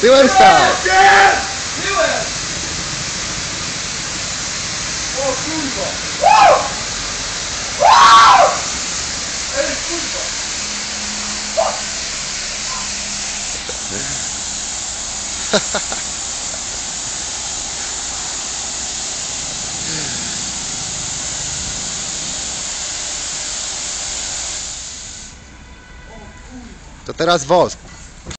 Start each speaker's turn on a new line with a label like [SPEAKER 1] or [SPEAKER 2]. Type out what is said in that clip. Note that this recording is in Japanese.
[SPEAKER 1] 出ました。To teraz wosk.